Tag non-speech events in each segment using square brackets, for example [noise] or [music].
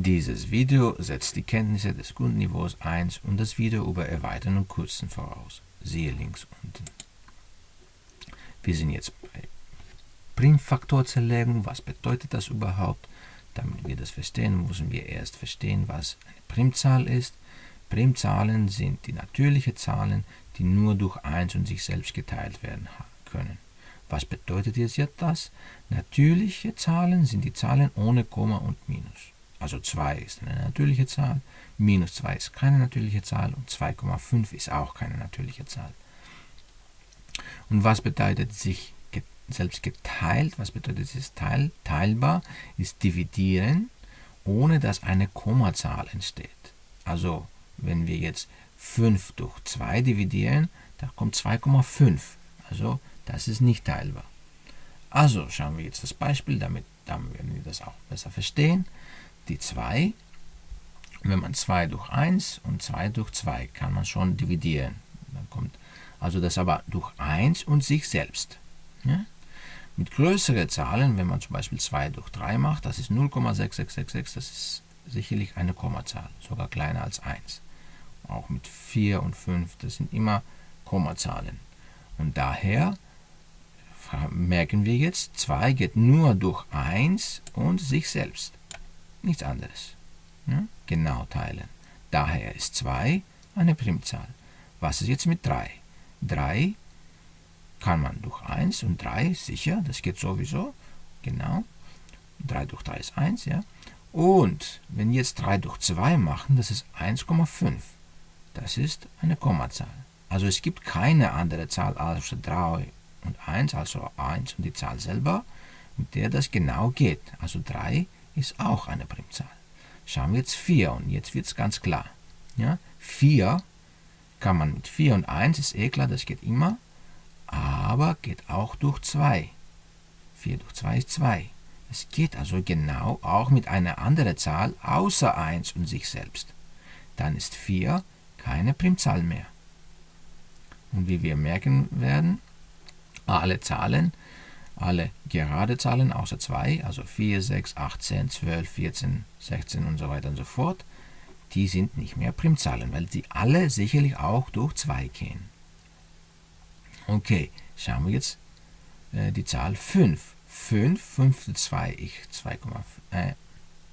Dieses Video setzt die Kenntnisse des Grundniveaus 1 und das Video über Erweitern und Kürzen voraus. Siehe links unten. Wir sind jetzt bei Primfaktorzerlegung. Was bedeutet das überhaupt? Damit wir das verstehen, müssen wir erst verstehen, was eine Primzahl ist. Primzahlen sind die natürlichen Zahlen, die nur durch 1 und sich selbst geteilt werden können. Was bedeutet jetzt das? Natürliche Zahlen sind die Zahlen ohne Komma und Minus. Also 2 ist eine natürliche Zahl, minus 2 ist keine natürliche Zahl und 2,5 ist auch keine natürliche Zahl. Und was bedeutet sich selbst geteilt? Was bedeutet es teil, teilbar? Ist dividieren, ohne dass eine Kommazahl entsteht. Also, wenn wir jetzt 5 durch 2 dividieren, da kommt 2,5. Also, das ist nicht teilbar. Also, schauen wir jetzt das Beispiel, damit, damit werden wir das auch besser verstehen die 2. Wenn man 2 durch 1 und 2 durch 2 kann man schon dividieren. Dann kommt also das aber durch 1 und sich selbst. Ja? Mit größeren Zahlen, wenn man zum Beispiel 2 durch 3 macht, das ist 0,6666, das ist sicherlich eine Kommazahl, sogar kleiner als 1. Auch mit 4 und 5, das sind immer Kommazahlen. Und daher merken wir jetzt, 2 geht nur durch 1 und sich selbst nichts anderes. Ja? Genau teilen. Daher ist 2 eine Primzahl. Was ist jetzt mit 3? 3 kann man durch 1 und 3, sicher, das geht sowieso, genau. 3 durch 3 ist 1, ja. Und wenn wir jetzt 3 durch 2 machen, das ist 1,5. Das ist eine Kommazahl. Also es gibt keine andere Zahl außer 3 und 1, also 1 und die Zahl selber, mit der das genau geht. Also 3 ist auch eine Primzahl. Schauen wir jetzt 4 und jetzt wird es ganz klar. Ja? 4 kann man mit 4 und 1, ist eh klar, das geht immer, aber geht auch durch 2. 4 durch 2 ist 2. Es geht also genau auch mit einer anderen Zahl außer 1 und sich selbst. Dann ist 4 keine Primzahl mehr. Und wie wir merken werden, alle Zahlen alle gerade Zahlen außer 2, also 4, 6, 8, 10, 12, 14, 16 und so weiter und so fort, die sind nicht mehr Primzahlen, weil sie alle sicherlich auch durch 2 gehen. Okay, schauen wir jetzt äh, die Zahl 5. 5, 5 durch 2 ist 2,5. Äh,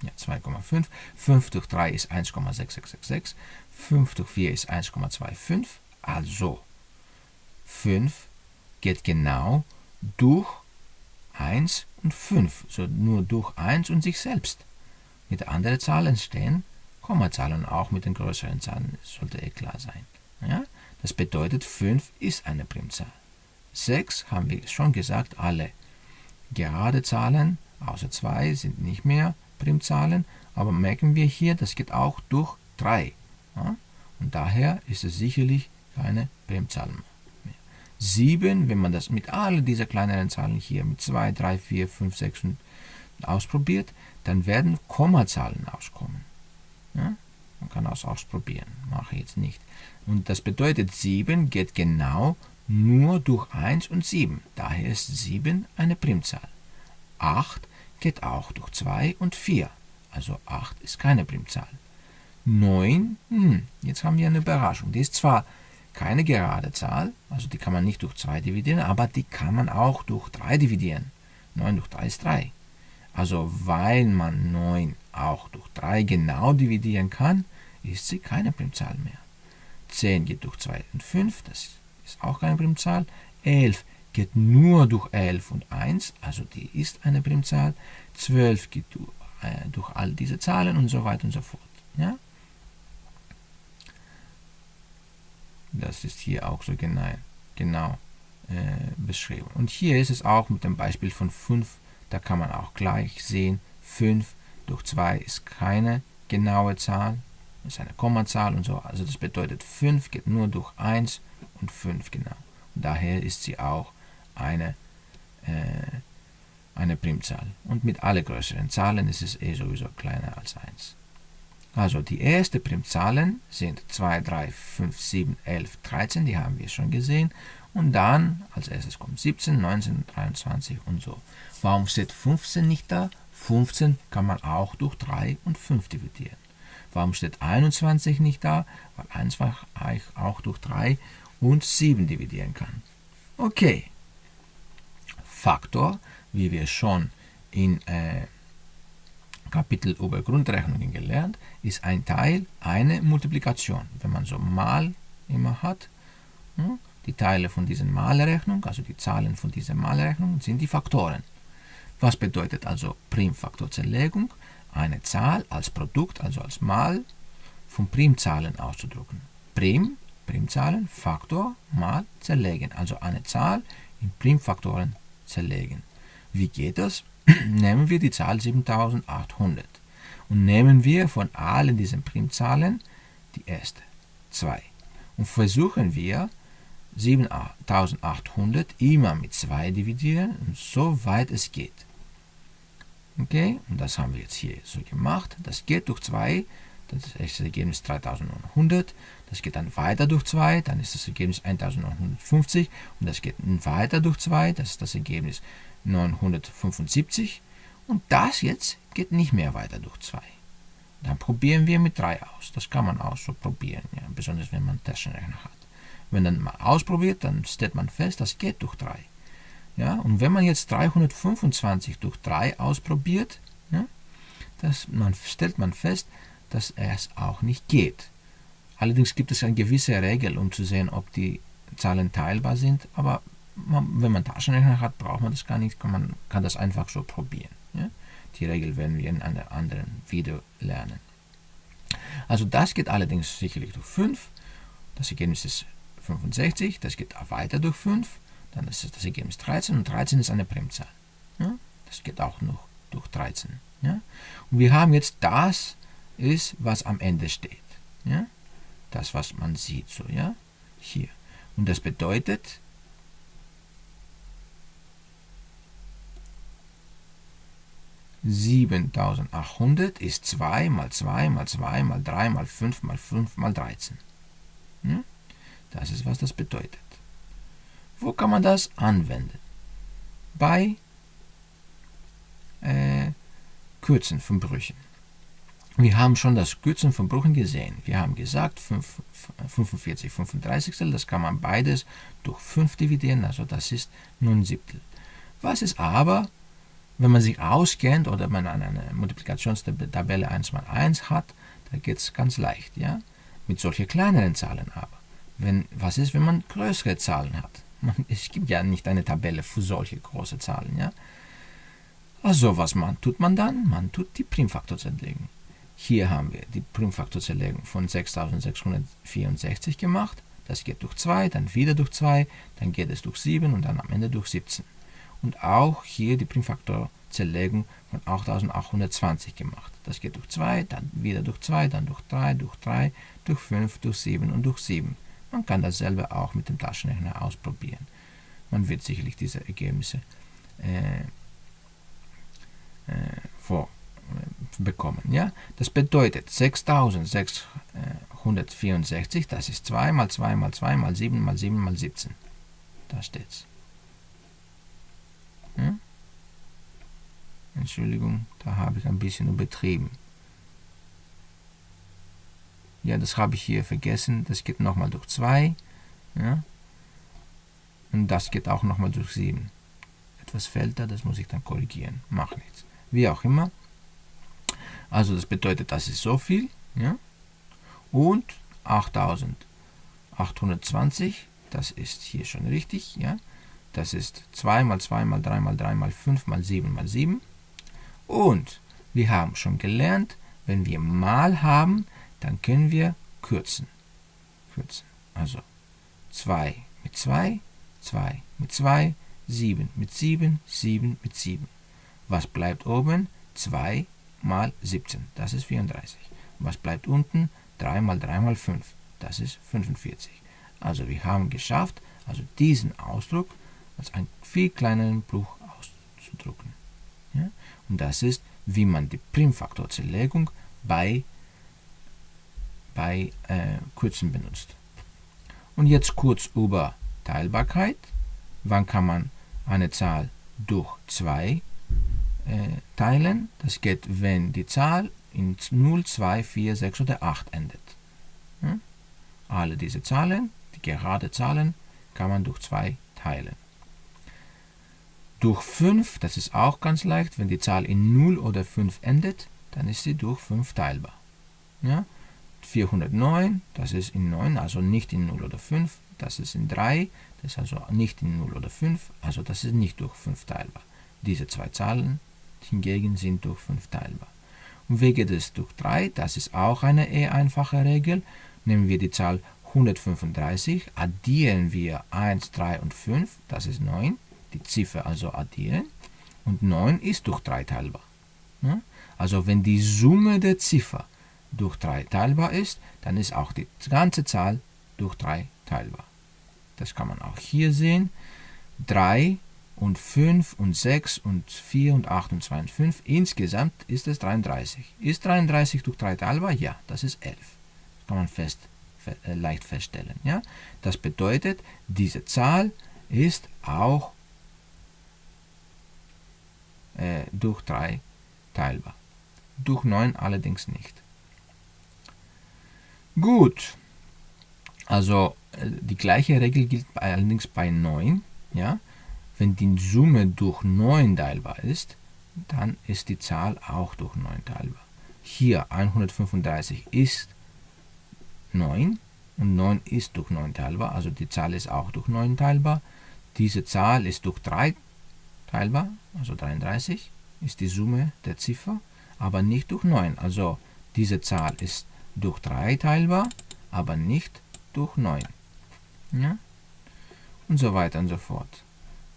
ja, 2,5. 5 durch 3 ist 1,6666. 5 durch 4 ist 1,25. Also 5 geht genau durch 1 und 5, so nur durch 1 und sich selbst. Mit anderen Zahlen stehen Kommazahlen, auch mit den größeren Zahlen, sollte eh klar sein. Ja? Das bedeutet, 5 ist eine Primzahl. 6 haben wir schon gesagt, alle gerade Zahlen, außer 2, sind nicht mehr Primzahlen, aber merken wir hier, das geht auch durch 3. Ja? Und daher ist es sicherlich keine Primzahl mehr. 7, wenn man das mit all dieser kleineren Zahlen hier mit 2, 3, 4, 5, 6 ausprobiert, dann werden Kommazahlen auskommen. Ja? Man kann das ausprobieren, mache ich jetzt nicht. Und das bedeutet, 7 geht genau nur durch 1 und 7. Daher ist 7 eine Primzahl. 8 geht auch durch 2 und 4. Also 8 ist keine Primzahl. 9, hm, jetzt haben wir eine Überraschung. Die ist zwar keine gerade Zahl, also die kann man nicht durch 2 dividieren, aber die kann man auch durch 3 dividieren. 9 durch 3 ist 3. Also weil man 9 auch durch 3 genau dividieren kann, ist sie keine Primzahl mehr. 10 geht durch 2 und 5, das ist auch keine Primzahl. 11 geht nur durch 11 und 1, also die ist eine Primzahl. 12 geht durch, äh, durch all diese Zahlen und so weiter und so fort. Ja? Das ist hier auch so genau, genau äh, beschrieben. Und hier ist es auch mit dem Beispiel von 5, da kann man auch gleich sehen, 5 durch 2 ist keine genaue Zahl, ist eine Kommazahl und so. Also das bedeutet 5 geht nur durch 1 und 5 genau. Und daher ist sie auch eine, äh, eine Primzahl. Und mit alle größeren Zahlen ist es eh sowieso kleiner als 1. Also die ersten Primzahlen sind 2, 3, 5, 7, 11, 13, die haben wir schon gesehen. Und dann als erstes kommt 17, 19, 23 und so. Warum steht 15 nicht da? 15 kann man auch durch 3 und 5 dividieren. Warum steht 21 nicht da? Weil 21 auch durch 3 und 7 dividieren kann. Okay. Faktor, wie wir schon in äh, Kapitel über Grundrechnungen gelernt, ist ein Teil eine Multiplikation. Wenn man so mal immer hat, hm, die Teile von dieser Malrechnung, also die Zahlen von dieser Malrechnung, sind die Faktoren. Was bedeutet also Primfaktorzerlegung? Eine Zahl als Produkt, also als Mal von Primzahlen auszudrücken. Prim, Primzahlen, Faktor, mal zerlegen, also eine Zahl in Primfaktoren zerlegen. Wie geht das? Nehmen wir die Zahl 7800 und nehmen wir von allen diesen Primzahlen die erste, 2. Und versuchen wir 7800 immer mit 2 dividieren, und so weit es geht. Okay, und das haben wir jetzt hier so gemacht. Das geht durch 2, das ist das Ergebnis 3900. Das geht dann weiter durch 2, dann ist das Ergebnis 1950. Und das geht weiter durch 2, das ist das Ergebnis 975 und das jetzt geht nicht mehr weiter durch 2. Dann probieren wir mit 3 aus. Das kann man auch so probieren, ja, besonders wenn man Taschenrechner hat. Wenn man mal ausprobiert, dann stellt man fest, das geht durch 3. Ja, und wenn man jetzt 325 durch 3 ausprobiert, ja, das, man, stellt man fest, dass es auch nicht geht. Allerdings gibt es eine gewisse Regel, um zu sehen, ob die Zahlen teilbar sind, aber wenn man Taschenrechner hat, braucht man das gar nicht, man kann das einfach so probieren. Ja? Die Regel werden wir in einem anderen Video lernen. Also das geht allerdings sicherlich durch 5. Das Ergebnis ist 65, das geht auch weiter durch 5, dann ist das Ergebnis 13 und 13 ist eine Primzahl. Ja? Das geht auch noch durch 13. Ja? Und wir haben jetzt das ist, was am Ende steht. Ja? Das, was man sieht, so, ja, hier. Und das bedeutet, 7800 ist 2 mal 2 mal 2 mal 3 mal 5 mal 5 mal 13. Hm? Das ist, was das bedeutet. Wo kann man das anwenden? Bei äh, Kürzen von Brüchen. Wir haben schon das Kürzen von Brüchen gesehen. Wir haben gesagt, 5, 45 35, das kann man beides durch 5 dividieren, also das ist nun Siebtel. Was ist aber wenn man sich auskennt oder man eine Multiplikationstabelle 1 mal 1 hat, da geht es ganz leicht, ja, mit solchen kleineren Zahlen aber. Wenn, was ist, wenn man größere Zahlen hat? Man, [laughs] es gibt ja nicht eine Tabelle für solche große Zahlen, ja. Also was man, tut man dann? Man tut die Primfaktorzerlegung. Hier haben wir die Primfaktorzerlegung von 6664 gemacht. Das geht durch 2, dann wieder durch 2, dann geht es durch 7 und dann am Ende durch 17 und auch hier die Primfaktorzerlegung von 8820 gemacht. Das geht durch 2, dann wieder durch 2, dann durch 3, durch 3, durch 5, durch 7 und durch 7. Man kann dasselbe auch mit dem Taschenrechner ausprobieren. Man wird sicherlich diese Ergebnisse äh, äh, vor, äh, bekommen. Ja? Das bedeutet 6664, das ist 2 mal 2 mal 2 mal 7 mal 7 mal 17. Da steht's. Hm? Entschuldigung, da habe ich ein bisschen übertrieben. Ja, das habe ich hier vergessen. Das geht nochmal durch 2. Ja? Und das geht auch nochmal durch 7. Etwas fällt da, das muss ich dann korrigieren. Macht nichts. Wie auch immer. Also das bedeutet, das ist so viel. Ja? Und 8820, das ist hier schon richtig. Ja? Das ist 2 mal 2 mal 3 mal 3 mal 5 mal 7 mal 7. Und wir haben schon gelernt, wenn wir mal haben, dann können wir kürzen. kürzen. Also 2 mit 2, 2 mit 2, 7 mit 7, 7 mit 7. Was bleibt oben? 2 mal 17, das ist 34. Was bleibt unten? 3 mal 3 mal 5, das ist 45. Also wir haben geschafft, also diesen Ausdruck als einen viel kleineren Bruch auszudrücken. Ja? Und das ist, wie man die Primfaktorzerlegung bei, bei äh, Kürzen benutzt. Und jetzt kurz über Teilbarkeit. Wann kann man eine Zahl durch 2 äh, teilen. Das geht, wenn die Zahl in 0, 2, 4, 6 oder 8 endet. Ja? Alle diese Zahlen, die gerade Zahlen, kann man durch 2 teilen. Durch 5, das ist auch ganz leicht, wenn die Zahl in 0 oder 5 endet, dann ist sie durch 5 teilbar. Ja? 409, das ist in 9, also nicht in 0 oder 5, das ist in 3, das ist also nicht in 0 oder 5, also das ist nicht durch 5 teilbar. Diese zwei Zahlen hingegen sind durch 5 teilbar. Und wie geht es durch 3? Das ist auch eine eher einfache Regel. Nehmen wir die Zahl 135, addieren wir 1, 3 und 5, das ist 9, die Ziffer also addieren, und 9 ist durch 3 teilbar. Also wenn die Summe der Ziffer durch 3 teilbar ist, dann ist auch die ganze Zahl durch 3 teilbar. Das kann man auch hier sehen. 3 und 5 und 6 und 4 und 8 und 2 und 5. Insgesamt ist es 33. Ist 33 durch 3 teilbar? Ja, das ist 11. Das kann man fest, äh, leicht feststellen. Ja? Das bedeutet, diese Zahl ist auch äh, durch 3 teilbar. Durch 9 allerdings nicht. Gut, also äh, die gleiche Regel gilt allerdings bei 9. Ja? Wenn die Summe durch 9 teilbar ist, dann ist die Zahl auch durch 9 teilbar. Hier 135 ist 9 und 9 ist durch 9 teilbar, also die Zahl ist auch durch 9 teilbar. Diese Zahl ist durch 3 teilbar, also 33 ist die Summe der Ziffer, aber nicht durch 9. Also diese Zahl ist durch 3 teilbar, aber nicht durch 9. Ja? Und so weiter und so fort.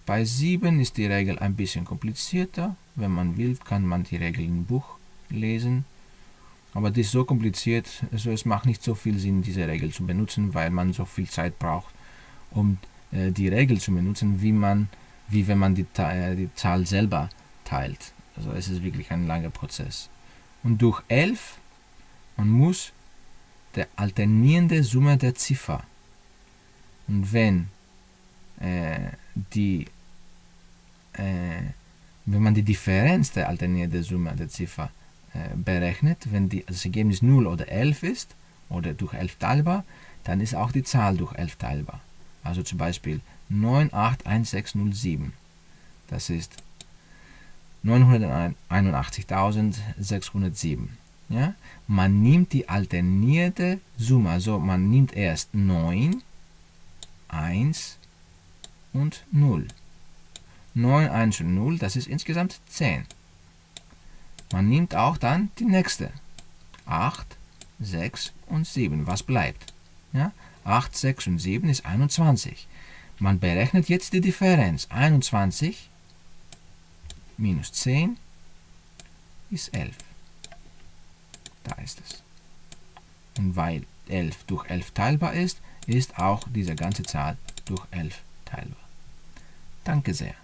Bei 7 ist die Regel ein bisschen komplizierter. Wenn man will, kann man die Regel im Buch lesen. Aber das ist so kompliziert, also es macht nicht so viel Sinn, diese Regel zu benutzen, weil man so viel Zeit braucht, um äh, die Regel zu benutzen, wie, man, wie wenn man die, äh, die Zahl selber teilt. Also es ist wirklich ein langer Prozess. Und durch 11 man muss der alternierende Summe der Ziffer. Und wenn äh, die äh, wenn man die Differenz der alternierenden Summe der Ziffer äh, berechnet, wenn die, das Ergebnis 0 oder 11 ist oder durch 11 teilbar, dann ist auch die Zahl durch 11 teilbar. Also zum Beispiel 981607. Das ist 981.607. Ja? Man nimmt die alternierte Summe, also man nimmt erst 9, 1 und 0. 9, 1 und 0, das ist insgesamt 10. Man nimmt auch dann die nächste. 8, 6 und 7. Was bleibt? Ja? 8, 6 und 7 ist 21. Man berechnet jetzt die Differenz. 21 minus 10 ist 11. Da ist es. Und weil 11 durch 11 teilbar ist, ist auch diese ganze Zahl durch 11 teilbar. Danke sehr.